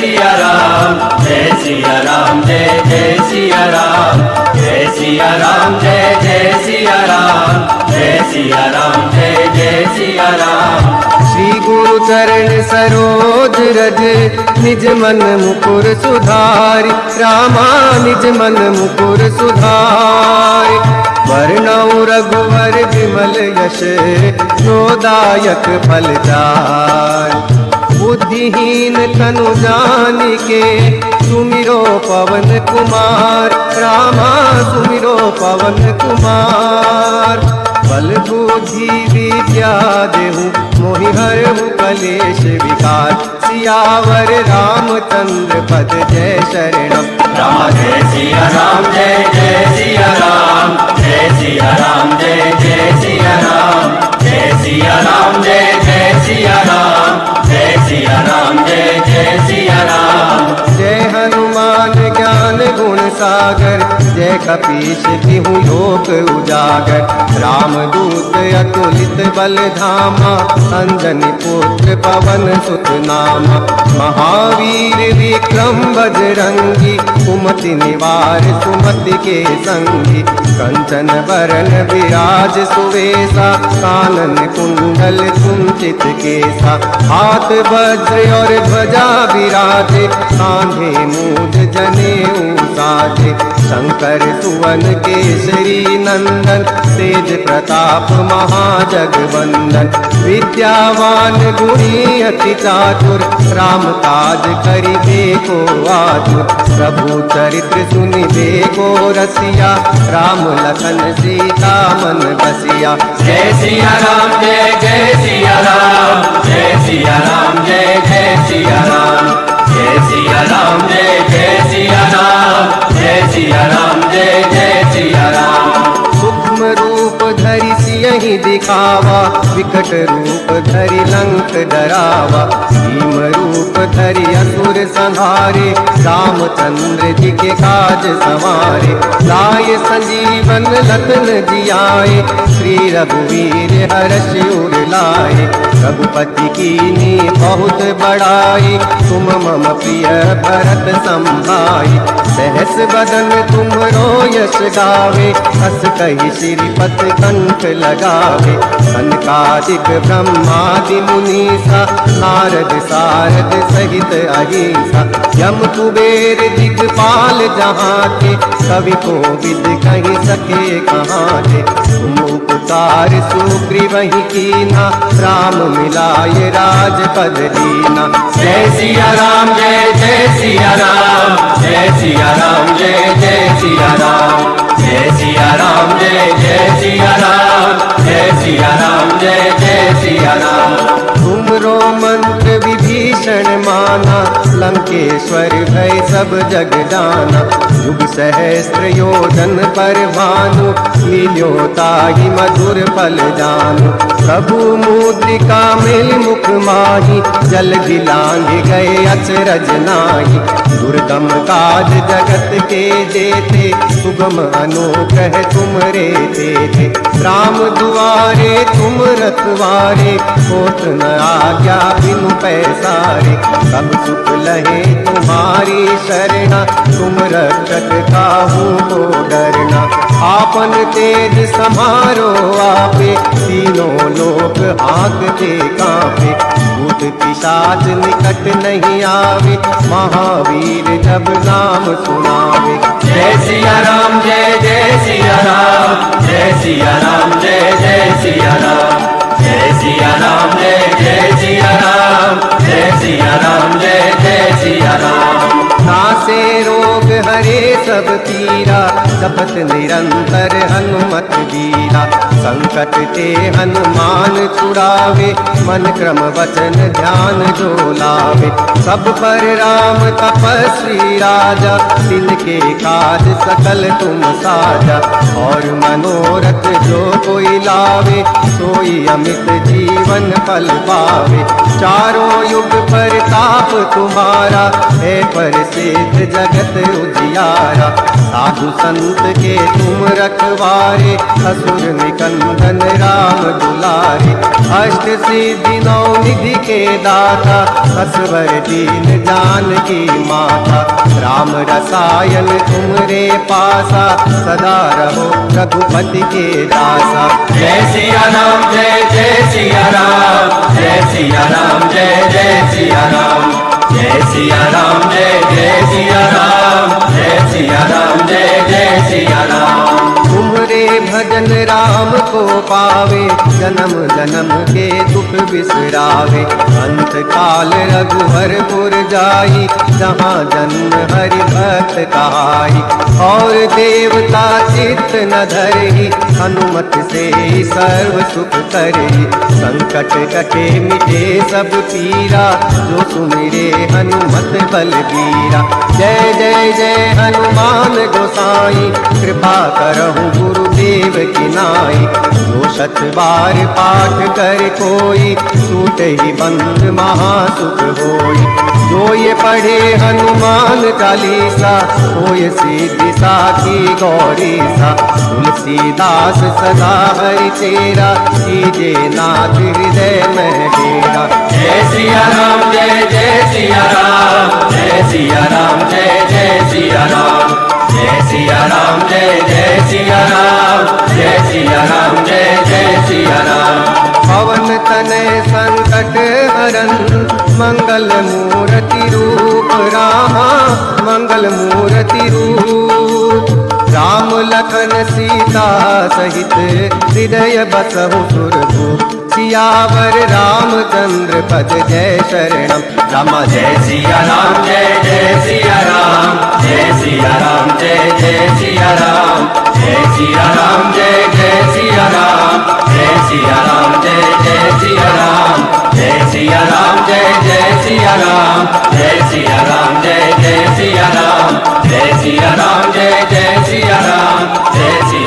सिया राम जय सिया राम जय जय सिया राम जय सिया राम जय जय सिया राम जय सिया राम जय जय सिया राम श्री गुरु चरण सरोज रज, निज मन मुकुर सुधारि, रामा निज मन मुकुर सुधारि। वर्णौ रघुवर विमल यश जोदायक फल जाय बुद्धिहीन तनु जान के सुमिरो पवन कुमार, रामा सुमिरो पवन कुमार। बल बुद्धि विद्या देहु मोहि हरहु कलेश विकार। सियावर रामचंद्र पद जय शरणम। राम जय सिया राम जय जय सिया राम जय सिया राम जय जय सिया राम जय सिया राम जय जय सिया राम सागर कपीश तिहु लोक उजागर। राम दूत अतुलित बल धामा, अंजनी पुत्र पवन सुत नामा महावीर विक्रम बजरंगी, कुमति निवार सुमति के संगी। कंचन बरन विराज सुवेशा, कानन कुंडल कुंचित केसा हाथ वज्र और ध्वजा विराजे, कांधे मूज जने साजे। शंकर सुवन केसरी नंदन, तेज प्रताप महाजगवंदन। विद्यावान गुणी अति चातुर, राम काज करिबे को आतुर। प्रभु चरित्र सुनिबे को रसिया, राम लखन सीता मन बसिया। जय सिया राम, जय जय सिया राम, जय सिया राम, जय जय सिया राम। जय सिया राम, जय जय सिया राम, जय सिया राम। सियहि दिखावा, विकट रूप धरि लंक डरावा। भीम रूप धरि असुर संहारे, रामचंद्र जी के काज संवारे। लाय संजीवन लखन जियाए, श्री रघुवीर हर्ष उर लाए रघुपति की नी बहुत बड़ाई तुम मम प्रिय भरत संभाई सहस बदन तुम रो यश गावे, हस कही श्रीपत कंठ लगावे कनकादिक ब्रह्मादि मुनीसा नारद सारद सहित अहिंसा। यम कुबेर दिगपाल जहाँ थे कवि को विद कहीं सके कहाँ थे तुम उपकार सुग्रीवही कीना, राम मिलाए राजपद दीना। जय सिया राम, जय जय सिया राम, जय सिया राम, जय जय सिया राम। जय सिया राम, जय जय सिया राम। राम जय जय राम मंत्र विभीषण माना, लंकेश्वर भय सब जग जाना युग सहस्त्र योजन पर भानु लील्योताहि मधुर फल जानु। प्रभु मुद्रिका मिल मुख माही, जल गिलांग गए अचरज नाही। दुर्गम काज जगत के जेते सुगम अनुग्रह तुमरे तेजे। राम दुआरे, तुम रखवारे कोट न आज्ञा बिनु पैसारे। सब सुख लहे तुम्हारी शरणा। तुम रक्षक काहू को डरना। आपन तेज समारो आपे। तीनों लोक आंकते कांपे। भूत पिशाच निकट नहीं आवे। महावीर जब नाम सुनावे। जय सिया राम, जय जय सिया राम, जय सिया राम, जय जय सिया राम, जय सिया राम, जय जय सिया राम, जय सिया राम, जय जय सिया राम। नासे रोग हरे सब पीरा सपत निरंतर हनुमत वीरा संकट ते हनुमान छुड़ावे, मन क्रम वचन ध्यान जो लावे सब पर राम तपस्वी राजा तिनके काज सकल तुम साजा। और मनोरथ जो कोई लावे, सोई अमित जीवन फल पावे। चारों युग पर ताप तुम्हारा, है पर सिद्ध जगत उजियारा। साधु संत के तुम रखवारे, असुर निकंदन राम दुलारे अष्ट सिद्धि नौ निधि के दाता असवर दीन जान की माता। राम रसायन तुमरे पासा सदा रहो रघुपति के दासा। जय सिया राम जय जय सिया राम जय सिया राम जय जय सिया राम। जय सिया राम जय जय सिया राम जय सिया राम जय जय सिया राम। तुम्हारे भजन राम को पावे, जन्म जन्म के दुख बिसरावे। अंत काल रघुवरपुर जाई, जहाँ जन्म हरि भक्त कहाई। और देवता चित्त न धरही, हनुमत से सर्व सुख करही। संकट कटे मिटे सब पीरा, जो सुमिरे हनुमत बलबीरा। जय जय जय हनुमान गोसाई, कृपा करहु गुरुदेव की नाई। जो शत बार पाठ कर कोई, सूट ही बंद महासुख होई। जो ये पढ़े हनुमान चालीसा होय सिद्धि साखी गौरी सा तुलसीदास सदा हरि तेरा, कीजे नाथ हृदय में डेरा। जय सिया राम, जय जय सिया राम, जय सिया राम, जय जय सिया राम। जय सिया राम, जय जय सिया राम, जय सिया राम, जय जय सिया राम। पवन तने संकट हरन, मंगल मूर्ति रूप राम, मंगल मूर्ति रूप लखन सीता सहित हृदय बसहु सुरभूप सियावर रामचंद्र पद जय शरणम राम जय सिया राम जय जय सिया राम जय सिया राम जय जय सिया राम जय सिया राम जय जय सिया राम जय सिया राम जय जय सिया राम जय सिया राम जय जय सिया राम जय सिया राम जय जय सिया राम जय सिया राम जय जय सिया राम जय सिया